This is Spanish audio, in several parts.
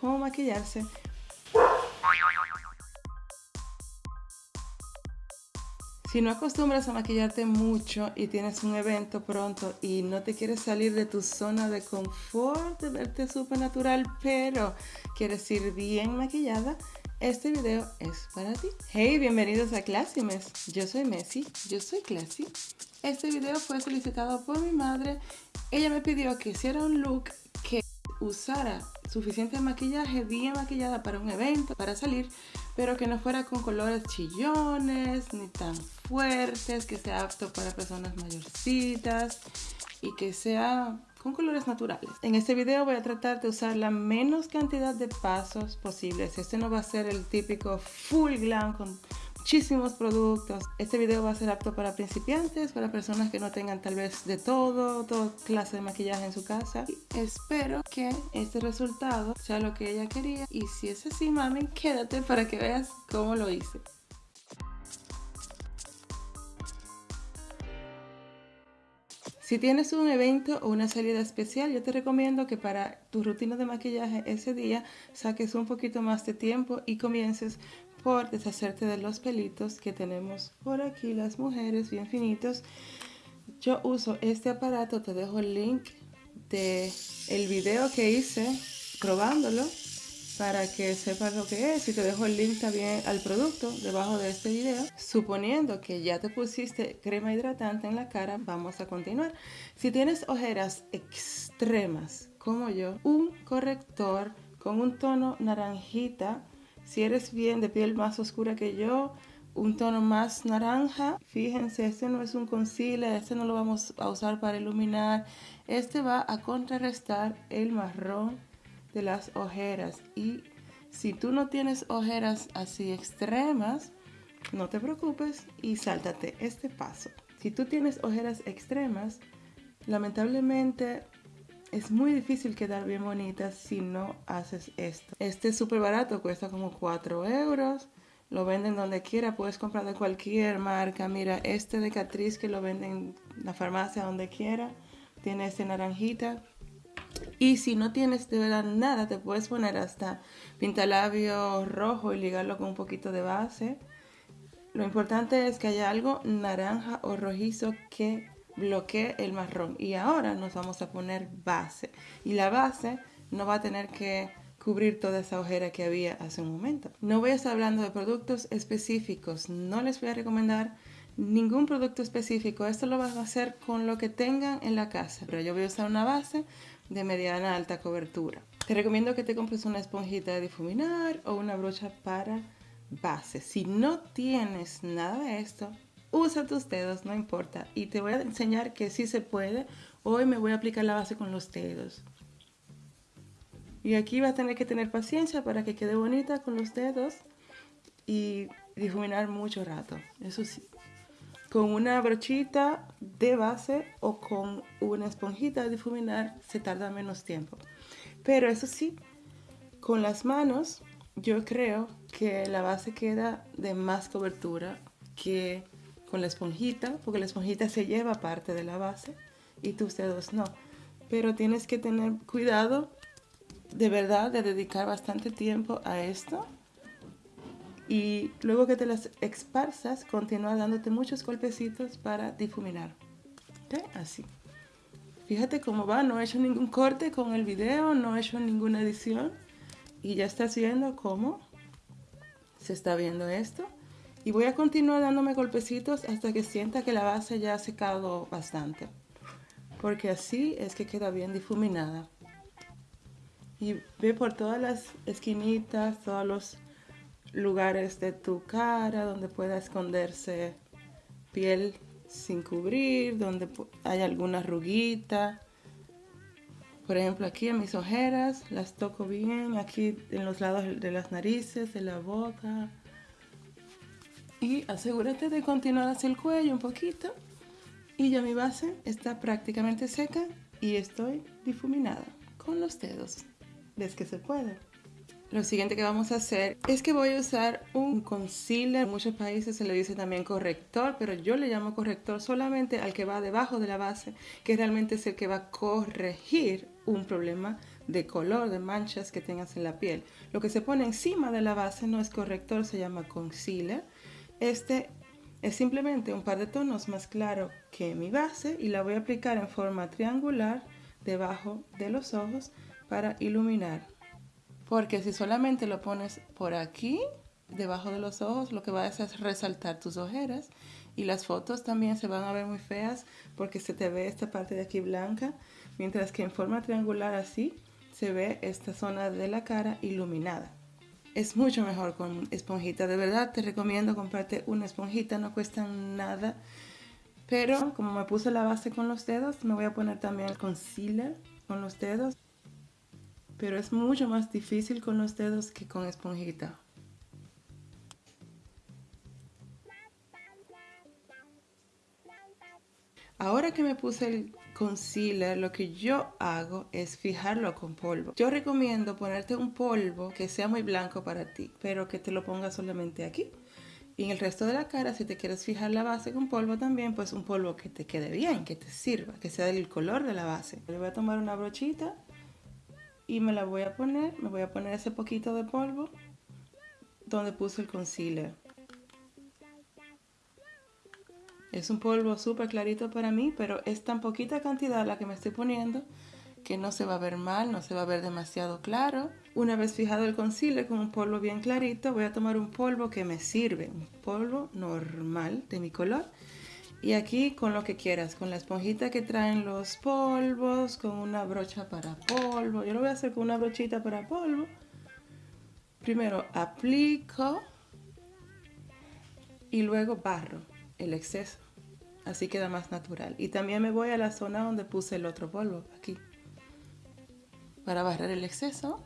cómo maquillarse. Si no acostumbras a maquillarte mucho y tienes un evento pronto y no te quieres salir de tu zona de confort, de verte súper natural, pero quieres ir bien maquillada, este video es para ti. Hey, bienvenidos a Classy Mess. Yo soy Messi, yo soy Classy. Este video fue solicitado por mi madre. Ella me pidió que hiciera un look que usara suficiente maquillaje, bien maquillada para un evento, para salir, pero que no fuera con colores chillones, ni tan fuertes, que sea apto para personas mayorcitas y que sea con colores naturales. En este video voy a tratar de usar la menos cantidad de pasos posibles. Este no va a ser el típico full glam con muchísimos productos. Este video va a ser apto para principiantes, para personas que no tengan tal vez de todo, toda clase de maquillaje en su casa. espero que este resultado sea lo que ella quería y si es así, mami, quédate para que veas cómo lo hice. Si tienes un evento o una salida especial, yo te recomiendo que para tu rutina de maquillaje ese día saques un poquito más de tiempo y comiences por deshacerte de los pelitos que tenemos por aquí las mujeres bien finitos. Yo uso este aparato, te dejo el link de el video que hice probándolo para que sepas lo que es y te dejo el link también al producto debajo de este video. Suponiendo que ya te pusiste crema hidratante en la cara, vamos a continuar. Si tienes ojeras extremas como yo, un corrector con un tono naranjita, si eres bien de piel más oscura que yo, un tono más naranja. Fíjense, este no es un concealer, este no lo vamos a usar para iluminar. Este va a contrarrestar el marrón de las ojeras y si tú no tienes ojeras así extremas, no te preocupes y sáltate este paso. Si tú tienes ojeras extremas, lamentablemente es muy difícil quedar bien bonita si no haces esto. Este es súper barato, cuesta como 4 euros. Lo venden donde quiera, puedes comprar de cualquier marca. Mira, este de Catrice que lo venden en la farmacia donde quiera. Tiene este naranjita, y si no tienes de verdad nada, te puedes poner hasta pintalabio rojo y ligarlo con un poquito de base. Lo importante es que haya algo naranja o rojizo que bloquee el marrón. Y ahora nos vamos a poner base. Y la base no va a tener que cubrir toda esa ojera que había hace un momento. No voy a estar hablando de productos específicos. No les voy a recomendar ningún producto específico. Esto lo vas a hacer con lo que tengan en la casa. Pero yo voy a usar una base de mediana alta cobertura. Te recomiendo que te compres una esponjita de difuminar o una brocha para base. Si no tienes nada de esto, usa tus dedos, no importa. Y te voy a enseñar que sí se puede. Hoy me voy a aplicar la base con los dedos. Y aquí vas a tener que tener paciencia para que quede bonita con los dedos y difuminar mucho rato. Eso sí con una brochita de base o con una esponjita de difuminar se tarda menos tiempo. Pero eso sí, con las manos yo creo que la base queda de más cobertura que la esponjita, porque la esponjita se lleva parte de la base y tus dedos no. Pero tienes que tener cuidado de verdad de dedicar bastante tiempo a esto y luego que te las esparzas, continúa dándote muchos golpecitos para difuminar. Así. Fíjate cómo va, no he hecho ningún corte con el video, no he hecho ninguna edición. Y ya estás viendo cómo se está viendo esto. Y voy a continuar dándome golpecitos hasta que sienta que la base ya ha secado bastante. Porque así es que queda bien difuminada. Y ve por todas las esquinitas, todos los lugares de tu cara donde pueda esconderse piel sin cubrir, donde hay alguna ruguita. Por ejemplo, aquí en mis ojeras las toco bien, aquí en los lados de las narices, de la boca. Y asegúrate de continuar hacia el cuello un poquito. Y ya mi base está prácticamente seca y estoy difuminada con los dedos. ¿Ves que se puede? Lo siguiente que vamos a hacer es que voy a usar un concealer. En muchos países se le dice también corrector, pero yo le llamo corrector solamente al que va debajo de la base, que realmente es el que va a corregir un problema de color, de manchas que tengas en la piel. Lo que se pone encima de la base no es corrector, se llama concealer. Este es simplemente un par de tonos más claro que mi base y la voy a aplicar en forma triangular debajo de los ojos para iluminar. Porque si solamente lo pones por aquí, debajo de los ojos, lo que va a hacer es resaltar tus ojeras y las fotos también se van a ver muy feas porque se te ve esta parte de aquí blanca, mientras que en forma triangular así se ve esta zona de la cara iluminada. Es mucho mejor con esponjita, de verdad te recomiendo comprarte una esponjita, no cuesta nada. Pero como me puse la base con los dedos, me voy a poner también el concealer con los dedos. Pero es mucho más difícil con los dedos que con esponjita. Ahora que me puse el concealer, lo que yo hago es fijarlo con polvo. Yo recomiendo ponerte un polvo que sea muy blanco para ti, pero que te lo pongas solamente aquí. Y en el resto de la cara, si te quieres fijar la base con polvo también, pues un polvo que te quede bien, que te sirva, que sea del color de la base. Le voy a tomar una brochita y me la voy a poner, me voy a poner ese poquito de polvo donde puse el concealer. Es un polvo súper clarito para mí, pero es tan poquita cantidad la que me estoy poniendo que no se va a ver mal, no se va a ver demasiado claro. Una vez fijado el concealer con un polvo bien clarito, voy a tomar un polvo que me sirve, un polvo normal de mi color. Y aquí con lo que quieras, con la esponjita que traen los polvos, con una brocha para polvo. Yo lo voy a hacer con una brochita para polvo. Primero aplico y luego barro el exceso. Así queda más natural. Y también me voy a la zona donde puse el otro polvo, aquí. Para barrer el exceso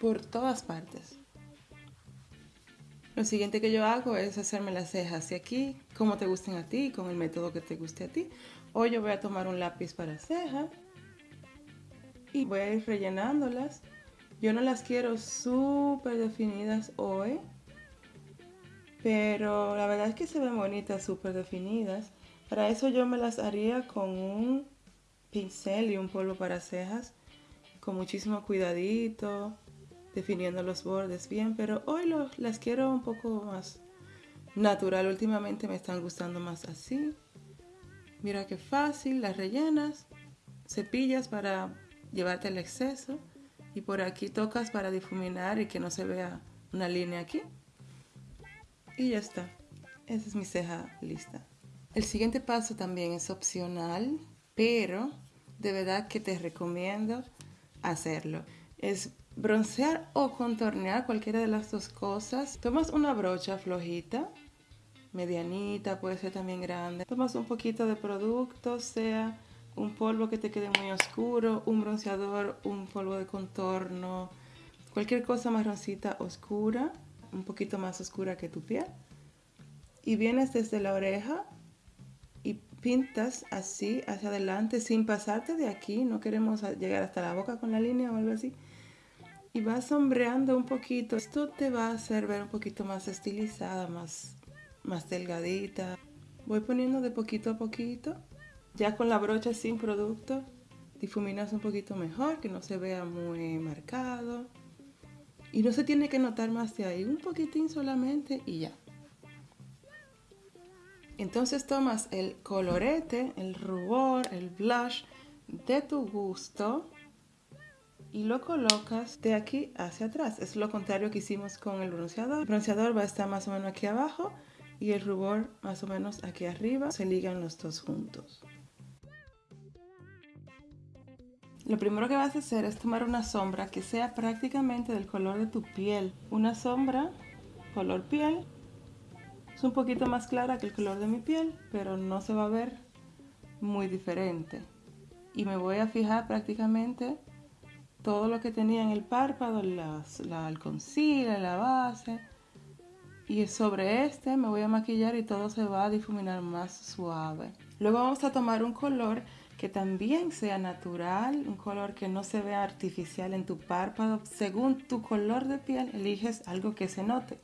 por todas partes. Lo siguiente que yo hago es hacerme las cejas hacia aquí, como te gusten a ti, con el método que te guste a ti. Hoy yo voy a tomar un lápiz para ceja y voy a ir rellenándolas. Yo no las quiero súper definidas hoy, pero la verdad es que se ven bonitas, súper definidas. Para eso yo me las haría con un pincel y un polvo para cejas, con muchísimo cuidadito, definiendo los bordes bien, pero hoy las quiero un poco más natural. Últimamente me están gustando más así. Mira qué fácil, las rellenas, cepillas para llevarte el exceso y por aquí tocas para difuminar y que no se vea una línea aquí. Y ya está. Esa es mi ceja lista. El siguiente paso también es opcional, pero de verdad que te recomiendo hacerlo. Es broncear o contornear cualquiera de las dos cosas. Tomas una brocha flojita, medianita, puede ser también grande. Tomas un poquito de producto, sea un polvo que te quede muy oscuro, un bronceador, un polvo de contorno, cualquier cosa marroncita oscura un poquito más oscura que tu piel. Y vienes desde la oreja y pintas así hacia adelante sin pasarte de aquí. No queremos llegar hasta la boca con la línea o algo así. Y vas sombreando un poquito. Esto te va a hacer ver un poquito más estilizada, más, más delgadita. Voy poniendo de poquito a poquito. Ya con la brocha sin producto, difuminas un poquito mejor, que no se vea muy marcado. Y no se tiene que notar más de ahí, un poquitín solamente y ya. Entonces tomas el colorete, el rubor, el blush de tu gusto y lo colocas de aquí hacia atrás. Es lo contrario que hicimos con el bronceador. El bronceador va a estar más o menos aquí abajo y el rubor más o menos aquí arriba. Se ligan los dos juntos. Lo primero que vas a hacer es tomar una sombra que sea prácticamente del color de tu piel. Una sombra color piel. Es un poquito más clara que el color de mi piel, pero no se va a ver muy diferente. Y me voy a fijar prácticamente todo lo que tenía en el párpado, el concealer, la base. Y sobre este me voy a maquillar y todo se va a difuminar más suave. Luego vamos a tomar un color que también sea natural, un color que no se vea artificial en tu párpado. Según tu color de piel, eliges algo que se note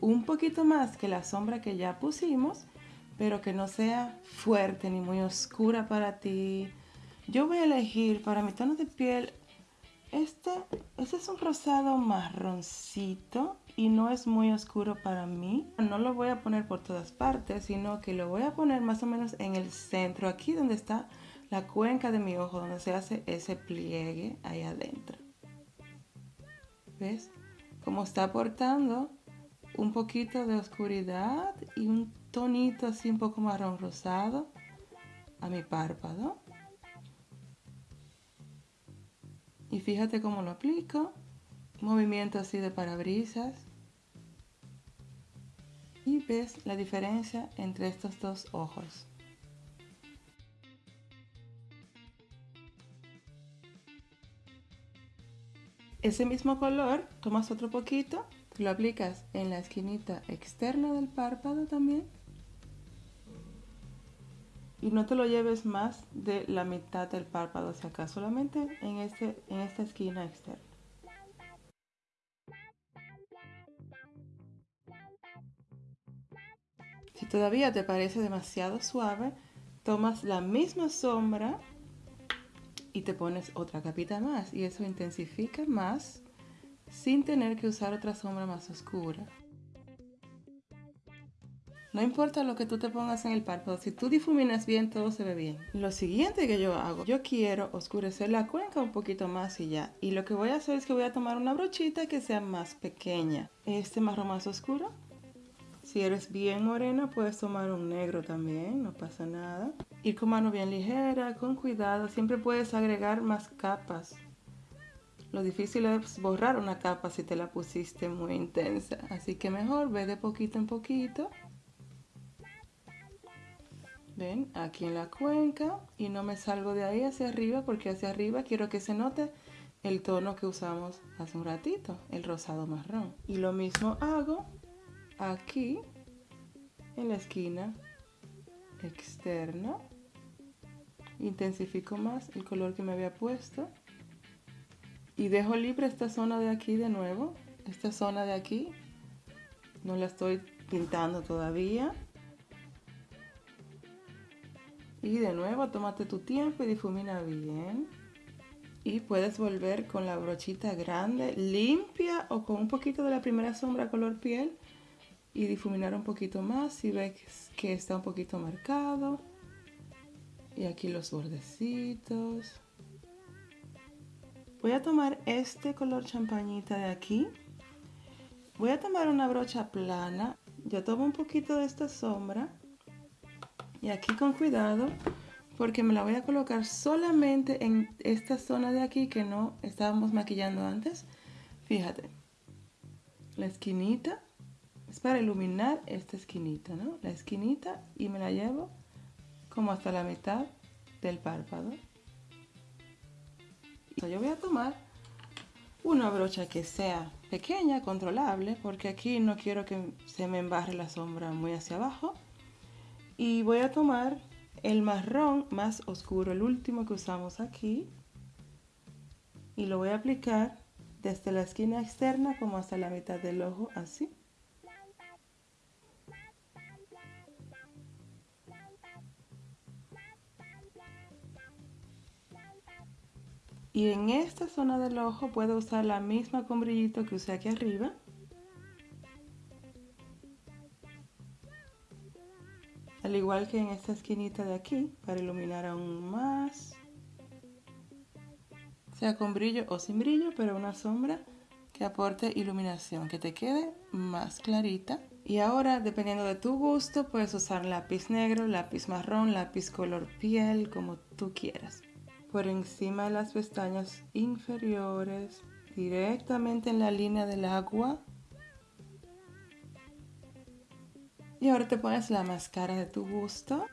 un poquito más que la sombra que ya pusimos, pero que no sea fuerte ni muy oscura para ti. Yo voy a elegir para mi tono de piel Este, este es un rosado marroncito y no es muy oscuro para mí. No lo voy a poner por todas partes, sino que lo voy a poner más o menos en el centro, aquí donde está la cuenca de mi ojo, donde se hace ese pliegue ahí adentro. ¿Ves? Como está aportando un poquito de oscuridad y un tonito así un poco marrón rosado a mi párpado. Y fíjate cómo lo aplico. Movimiento así de parabrisas. Y ves la diferencia entre estos dos ojos. Ese mismo color, tomas otro poquito, lo aplicas en la esquinita externa del párpado también. Y no te lo lleves más de la mitad del párpado hacia acá, solamente en, este, en esta esquina externa. Si todavía te parece demasiado suave, tomas la misma sombra y te pones otra capita más y eso intensifica más sin tener que usar otra sombra más oscura. No importa lo que tú te pongas en el párpado, si tú difuminas bien, todo se ve bien. Lo siguiente que yo hago, yo quiero oscurecer la cuenca un poquito más y ya. Y lo que voy a hacer es que voy a tomar una brochita que sea más pequeña. Este marrón más oscuro. Si eres bien morena, puedes tomar un negro también, no pasa nada. Ir con mano bien ligera, con cuidado. Siempre puedes agregar más capas. Lo difícil es borrar una capa si te la pusiste muy intensa. Así que mejor ve de poquito en poquito. Ven, aquí en la cuenca. Y no me salgo de ahí hacia arriba porque hacia arriba quiero que se note el tono que usamos hace un ratito, el rosado marrón. Y lo mismo hago aquí en la esquina externa. Intensifico más el color que me había puesto. Y dejo libre esta zona de aquí de nuevo. Esta zona de aquí no la estoy pintando todavía. Y de nuevo tómate tu tiempo y difumina bien. Y puedes volver con la brochita grande limpia o con un poquito de la primera sombra color piel y difuminar un poquito más si ves que está un poquito marcado. Y aquí los bordecitos. Voy a tomar este color champañita de aquí. Voy a tomar una brocha plana. Yo tomo un poquito de esta sombra. Y aquí con cuidado porque me la voy a colocar solamente en esta zona de aquí que no estábamos maquillando antes. Fíjate la esquinita es para iluminar esta esquinita, ¿no? La esquinita y me la llevo como hasta la mitad del párpado. Yo voy a tomar una brocha que sea pequeña, controlable, porque aquí no quiero que se me embarre la sombra muy hacia abajo. Y voy a tomar el marrón más oscuro, el último que usamos aquí. Y lo voy a aplicar desde la esquina externa como hasta la mitad del ojo, así. Y en esta zona del ojo puedo usar la misma con brillito que usé aquí arriba. Al igual que en esta esquinita de aquí, para iluminar aún más. Sea con brillo o sin brillo, pero una sombra que aporte iluminación, que te quede más clarita. Y ahora, dependiendo de tu gusto, puedes usar lápiz negro, lápiz marrón, lápiz color piel, como tú quieras por encima de las pestañas inferiores, directamente en la línea del agua. Y ahora te pones la máscara de tu gusto.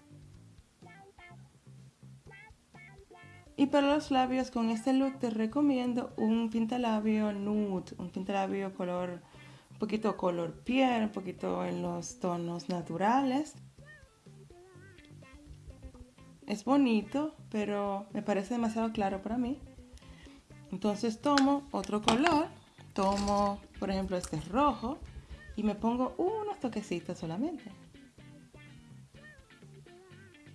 Y para los labios con este look te recomiendo un pintalabio nude, un pintalabio color, un poquito color piel, un poquito en los tonos naturales. Es bonito, pero me parece demasiado claro para mí. Entonces tomo otro color, tomo por ejemplo este rojo y me pongo unos toquecitos solamente.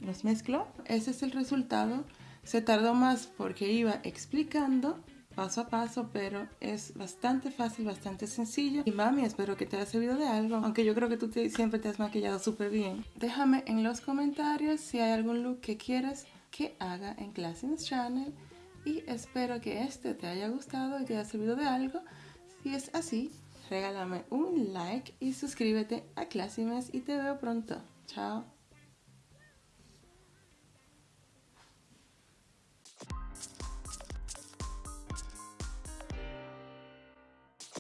Los mezclo. Ese es el resultado. Se tardó más porque iba explicando paso a paso, pero es bastante fácil, bastante sencillo. Y mami, espero que te haya servido de algo, aunque yo creo que tú siempre te has maquillado súper bien. Déjame en los comentarios si hay algún look que quieres que haga en Classines Channel y espero que este te haya gustado y te haya servido de algo. Si es así, regálame un like y suscríbete a Classimes y te veo pronto. Chao.